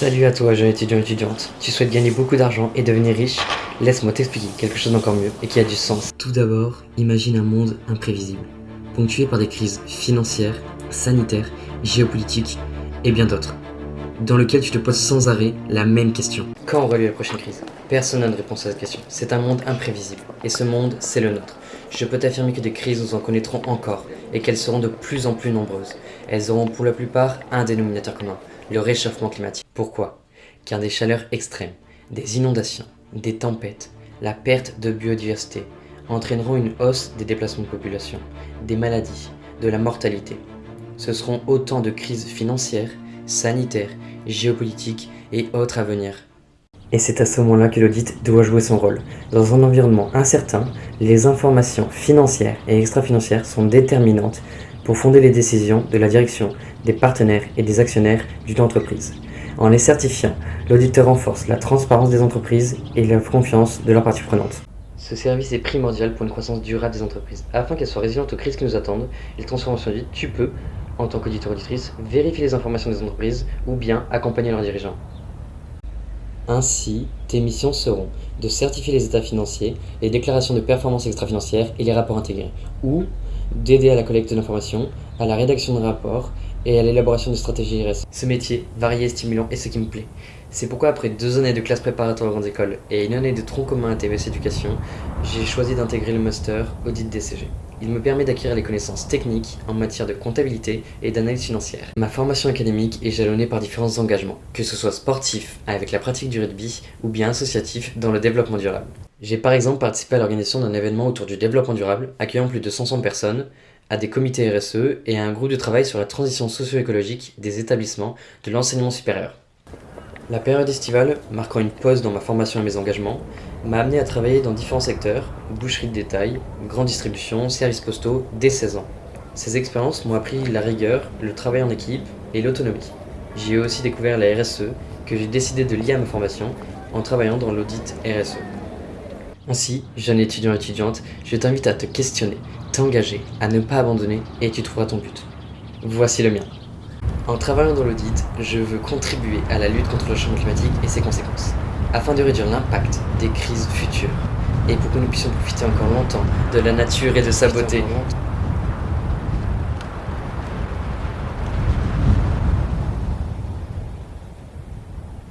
Salut à toi, jeune étudiant étudiante. Tu souhaites gagner beaucoup d'argent et devenir riche Laisse-moi t'expliquer quelque chose d'encore mieux et qui a du sens. Tout d'abord, imagine un monde imprévisible, ponctué par des crises financières, sanitaires, géopolitiques et bien d'autres, dans lequel tu te poses sans arrêt la même question. Quand aura lieu la prochaine crise? Personne n'a de réponse à cette question. C'est un monde imprévisible, et ce monde, c'est le nôtre. Je peux t'affirmer que des crises nous en connaîtrons encore, et qu'elles seront de plus en plus nombreuses. Elles auront pour la plupart un dénominateur commun, le réchauffement climatique. Pourquoi? Car des chaleurs extrêmes, des inondations, des tempêtes, la perte de biodiversité entraîneront une hausse des déplacements de population, des maladies, de la mortalité. Ce seront autant de crises financières, sanitaires, géopolitiques et autres à venir. Et c'est à ce moment-là que l'audit doit jouer son rôle. Dans un environnement incertain, les informations financières et extra-financières sont déterminantes pour fonder les décisions de la direction, des partenaires et des actionnaires d'une entreprise. En les certifiant, l'auditeur renforce la transparence des entreprises et la confiance de leurs parties prenantes. Ce service est primordial pour une croissance durable des entreprises. Afin qu'elles soient résilientes aux crises qui nous attendent et les transformations vite, tu peux, en tant qu'auditeur-auditrice, vérifier les informations des entreprises ou bien accompagner leurs dirigeants. Ainsi, tes missions seront de certifier les états financiers, les déclarations de performance extra-financière et les rapports intégrés, ou d'aider à la collecte d'informations, à la rédaction de rapports et à l'élaboration de stratégies RS. Ce métier, varié et stimulant, est ce qui me plaît. C'est pourquoi après deux années de classe préparatoire aux grandes écoles et une année de tronc commun à TVS Éducation, j'ai choisi d'intégrer le master Audit DCG. Il me permet d'acquérir les connaissances techniques en matière de comptabilité et d'analyse financière. Ma formation académique est jalonnée par différents engagements, que ce soit sportif avec la pratique du rugby ou bien associatif dans le développement durable. J'ai par exemple participé à l'organisation d'un événement autour du développement durable accueillant plus de 500 personnes, à des comités RSE et à un groupe de travail sur la transition socio-écologique des établissements de l'enseignement supérieur. La période estivale, marquant une pause dans ma formation et mes engagements, m'a amené à travailler dans différents secteurs, boucherie de détail, grande distribution, services postaux, dès 16 ans. Ces expériences m'ont appris la rigueur, le travail en équipe et l'autonomie. J'y ai aussi découvert la RSE que j'ai décidé de lier à ma formation en travaillant dans l'audit RSE. Ainsi, jeune étudiant étudiante, je t'invite à te questionner, t'engager, à ne pas abandonner et tu trouveras ton but. Voici le mien. En travaillant dans l'audit, je veux contribuer à la lutte contre le changement climatique et ses conséquences, afin de réduire l'impact des crises futures, et pour que nous puissions profiter encore longtemps de la nature et de sa beauté.